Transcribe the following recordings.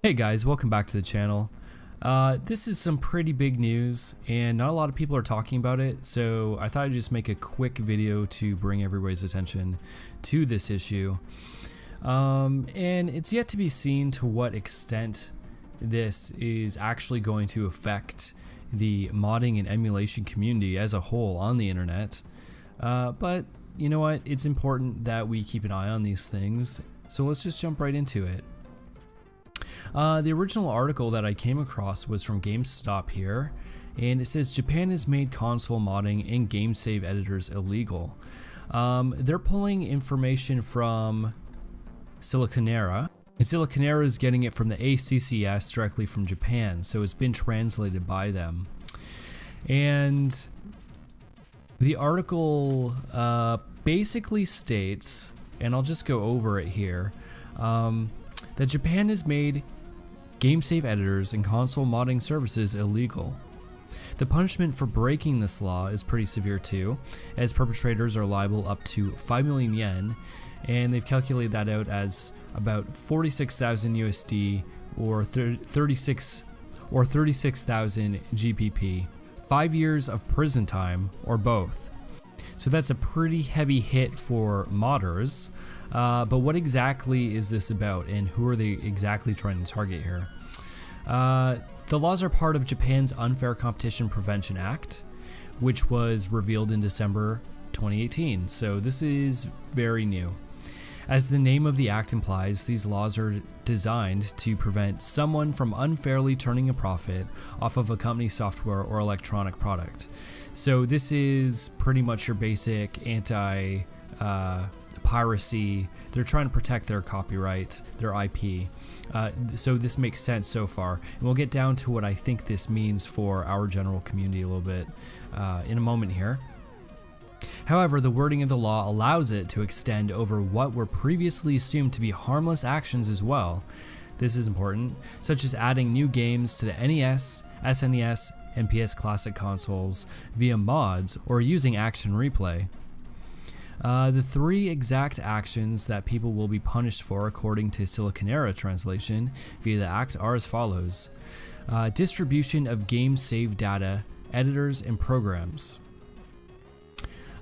Hey guys, welcome back to the channel. Uh, this is some pretty big news and not a lot of people are talking about it, so I thought I'd just make a quick video to bring everybody's attention to this issue. Um, and it's yet to be seen to what extent this is actually going to affect the modding and emulation community as a whole on the internet. Uh, but you know what? It's important that we keep an eye on these things, so let's just jump right into it. Uh, the original article that I came across was from GameSpot here, and it says Japan has made console modding and game save editors illegal. Um, they're pulling information from Siliconera. And Siliconera is getting it from the ACCS directly from Japan, so it's been translated by them. And the article uh, basically states, and I'll just go over it here, um, that Japan has made game save editors and console modding services illegal. The punishment for breaking this law is pretty severe too, as perpetrators are liable up to 5 million yen, and they've calculated that out as about 46,000 USD or 36 or 36,000 GBP. 5 years of prison time or both. So that's a pretty heavy hit for modders. Uh, but what exactly is this about and who are they exactly trying to target here? Uh, the laws are part of Japan's Unfair Competition Prevention Act, which was revealed in December 2018, so this is very new. As the name of the act implies, these laws are designed to prevent someone from unfairly turning a profit off of a company's software or electronic product. So this is pretty much your basic anti uh, piracy. They're trying to protect their copyright, their IP. Uh, so this makes sense so far. And we'll get down to what I think this means for our general community a little bit uh, in a moment here. However, the wording of the law allows it to extend over what were previously assumed to be harmless actions as well. This is important, such as adding new games to the NES, SNES, and PS Classic consoles via mods or using action replay. Uh, the three exact actions that people will be punished for according to Siliconera translation via the act are as follows. Uh, distribution of game save data, editors, and programs.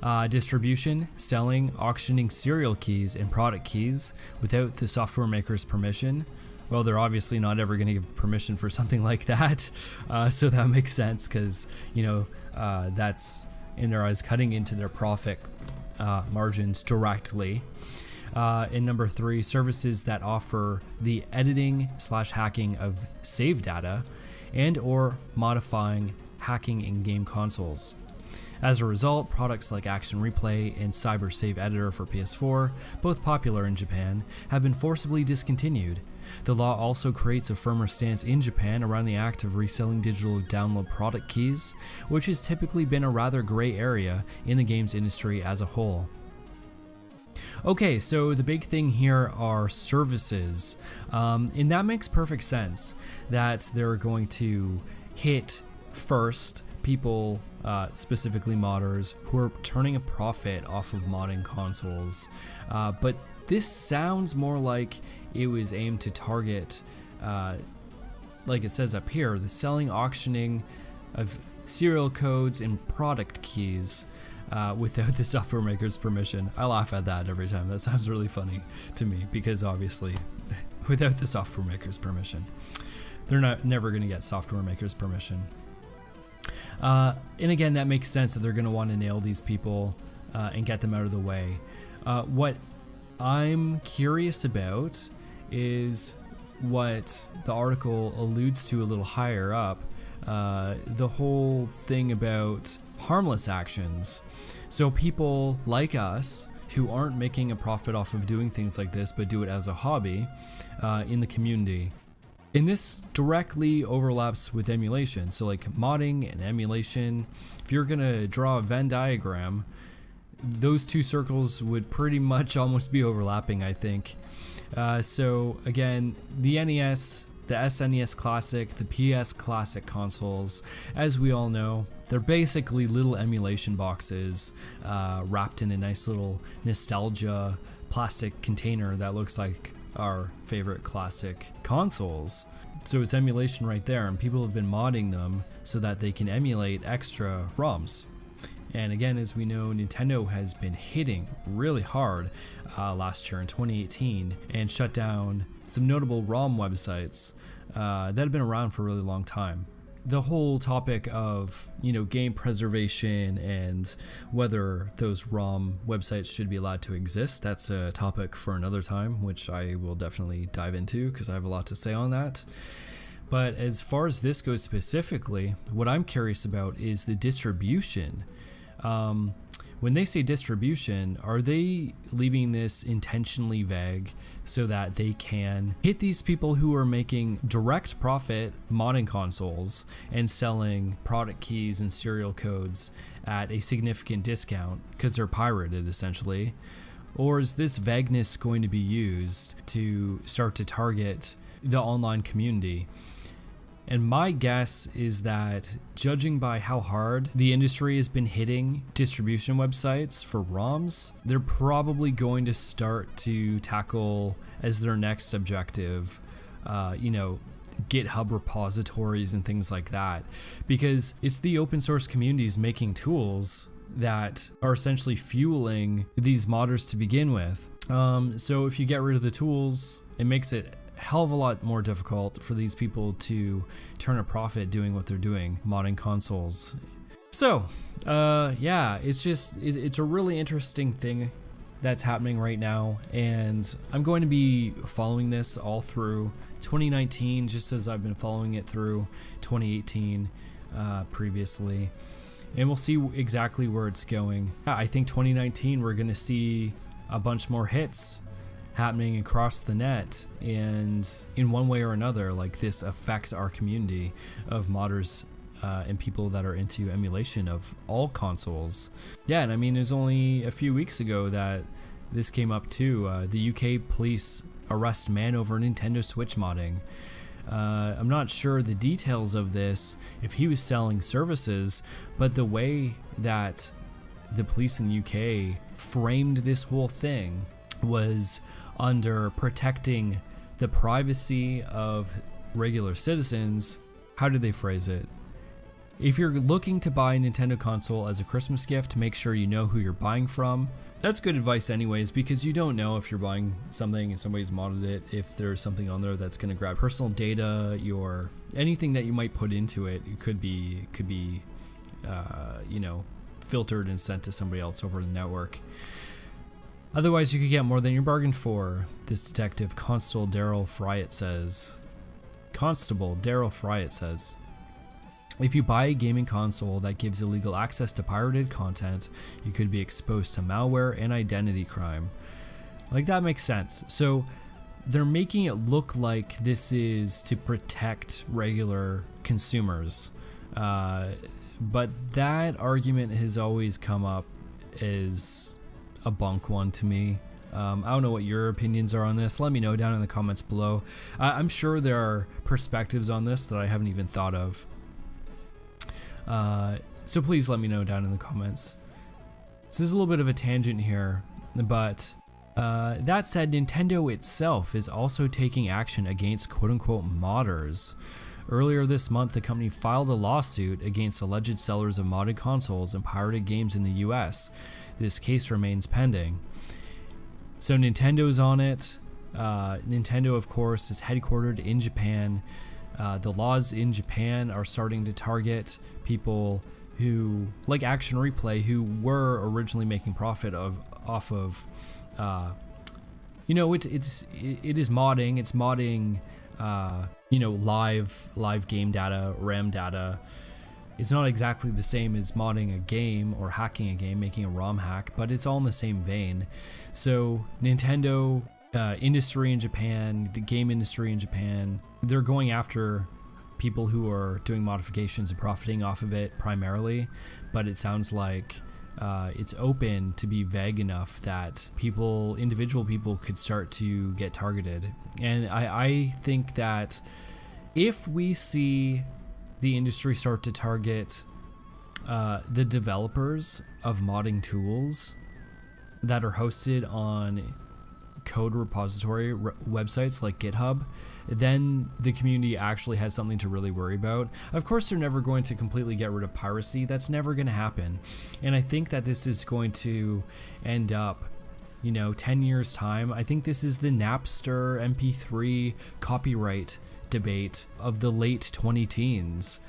Uh, distribution, selling, auctioning serial keys and product keys without the software maker's permission. Well, they're obviously not ever going to give permission for something like that, uh, so that makes sense because, you know, uh, that's in their eyes cutting into their profit uh, margins directly. Uh, and number three, services that offer the editing slash hacking of save data and or modifying hacking in-game consoles. As a result, products like Action Replay and Cyber Save Editor for PS4, both popular in Japan, have been forcibly discontinued. The law also creates a firmer stance in Japan around the act of reselling digital download product keys, which has typically been a rather gray area in the games industry as a whole. Okay, so the big thing here are services, um, and that makes perfect sense that they're going to hit first people, uh, specifically modders, who are turning a profit off of modding consoles. Uh, but this sounds more like it was aimed to target, uh, like it says up here, the selling, auctioning of serial codes and product keys. Uh, without the software maker's permission. I laugh at that every time. That sounds really funny to me because obviously, without the software maker's permission, they're not never going to get software maker's permission. Uh, and again, that makes sense that they're going to want to nail these people uh, and get them out of the way. Uh, what I'm curious about is what the article alludes to a little higher up uh, the whole thing about harmless actions. So, people like us who aren't making a profit off of doing things like this but do it as a hobby uh, in the community and this directly overlaps with emulation. So like modding and emulation, if you're gonna draw a Venn diagram, those two circles would pretty much almost be overlapping, I think. Uh, so again, the NES, the SNES Classic, the PS Classic consoles, as we all know, they're basically little emulation boxes uh, wrapped in a nice little nostalgia plastic container that looks like our favorite classic consoles. So it's emulation right there, and people have been modding them so that they can emulate extra ROMs. And again, as we know, Nintendo has been hitting really hard uh, last year in 2018 and shut down some notable ROM websites uh, that have been around for a really long time the whole topic of you know game preservation and whether those ROM websites should be allowed to exist that's a topic for another time which I will definitely dive into because I have a lot to say on that. But as far as this goes specifically what I'm curious about is the distribution. Um, when they say distribution, are they leaving this intentionally vague so that they can hit these people who are making direct profit modding consoles and selling product keys and serial codes at a significant discount because they're pirated essentially? Or is this vagueness going to be used to start to target the online community? And my guess is that judging by how hard the industry has been hitting distribution websites for ROMs, they're probably going to start to tackle as their next objective, uh, you know, GitHub repositories and things like that. Because it's the open source communities making tools that are essentially fueling these modders to begin with. Um, so if you get rid of the tools, it makes it hell of a lot more difficult for these people to turn a profit doing what they're doing, modding consoles. So, uh, yeah, it's just, it's a really interesting thing that's happening right now, and I'm going to be following this all through 2019, just as I've been following it through 2018 uh, previously. And we'll see exactly where it's going. I think 2019 we're going to see a bunch more hits happening across the net and in one way or another like this affects our community of modders uh, and people that are into emulation of all consoles. Yeah and i mean it was only a few weeks ago that this came up too uh, the uk police arrest man over nintendo switch modding. Uh, I'm not sure the details of this, if he was selling services, but the way that the police in the UK framed this whole thing was under protecting the privacy of regular citizens. How did they phrase it? If you're looking to buy a Nintendo console as a Christmas gift, make sure you know who you're buying from. That's good advice anyways, because you don't know if you're buying something and somebody's modded it, if there's something on there that's gonna grab personal data, your anything that you might put into it, it could be could be uh, you know, filtered and sent to somebody else over the network. Otherwise, you could get more than you bargained for, this detective Constable Daryl Fryett says. Constable Daryl Fryett says. If you buy a gaming console that gives illegal access to pirated content, you could be exposed to malware and identity crime. Like that makes sense. So they're making it look like this is to protect regular consumers. Uh, but that argument has always come up as a bunk one to me. Um, I don't know what your opinions are on this. Let me know down in the comments below. I'm sure there are perspectives on this that I haven't even thought of. Uh, so please let me know down in the comments. This is a little bit of a tangent here, but uh, that said, Nintendo itself is also taking action against quote-unquote modders. Earlier this month, the company filed a lawsuit against alleged sellers of modded consoles and pirated games in the US this case remains pending. So Nintendo's on it. Uh, Nintendo, of course, is headquartered in Japan. Uh, the laws in Japan are starting to target people who, like Action Replay, who were originally making profit of off of, uh, you know, it's it's it is modding. It's modding, uh, you know, live live game data, RAM data, it's not exactly the same as modding a game or hacking a game, making a ROM hack, but it's all in the same vein. So Nintendo uh, industry in Japan, the game industry in Japan, they're going after people who are doing modifications and profiting off of it primarily, but it sounds like uh, it's open to be vague enough that people, individual people, could start to get targeted. And I, I think that if we see the industry start to target uh, the developers of modding tools that are hosted on code repository websites like GitHub, then the community actually has something to really worry about. Of course, they're never going to completely get rid of piracy. That's never going to happen. And I think that this is going to end up you know, 10 years time. I think this is the Napster MP3 copyright debate of the late 20 teens.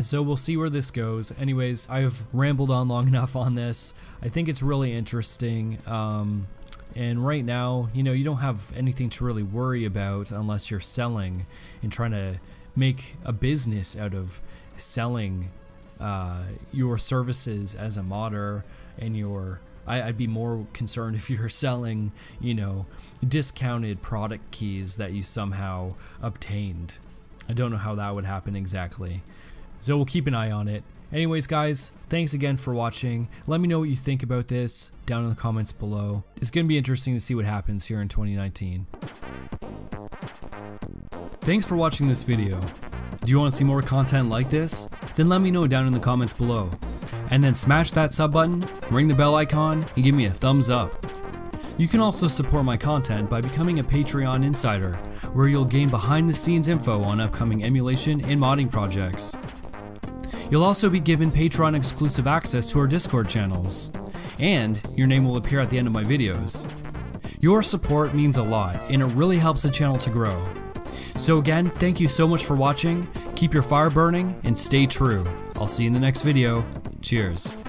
So we'll see where this goes. Anyways, I've rambled on long enough on this. I think it's really interesting. Um, and right now, you know, you don't have anything to really worry about unless you're selling and trying to make a business out of selling uh, your services as a modder and your I, would be more concerned if you're selling, you know, discounted product keys that you somehow obtained. I don't know how that would happen exactly. So we'll keep an eye on it. Anyways, guys, thanks again for watching. Let me know what you think about this down in the comments below. It's going to be interesting to see what happens here in 2019. Thanks for watching this video. Do you want to see more content like this? Then let me know down in the comments below. And then smash that sub button, ring the bell icon, and give me a thumbs up. You can also support my content by becoming a Patreon insider, where you'll gain behind the scenes info on upcoming emulation and modding projects. You'll also be given Patreon exclusive access to our Discord channels, and your name will appear at the end of my videos. Your support means a lot, and it really helps the channel to grow. So again, thank you so much for watching, keep your fire burning, and stay true. I'll see you in the next video. Cheers.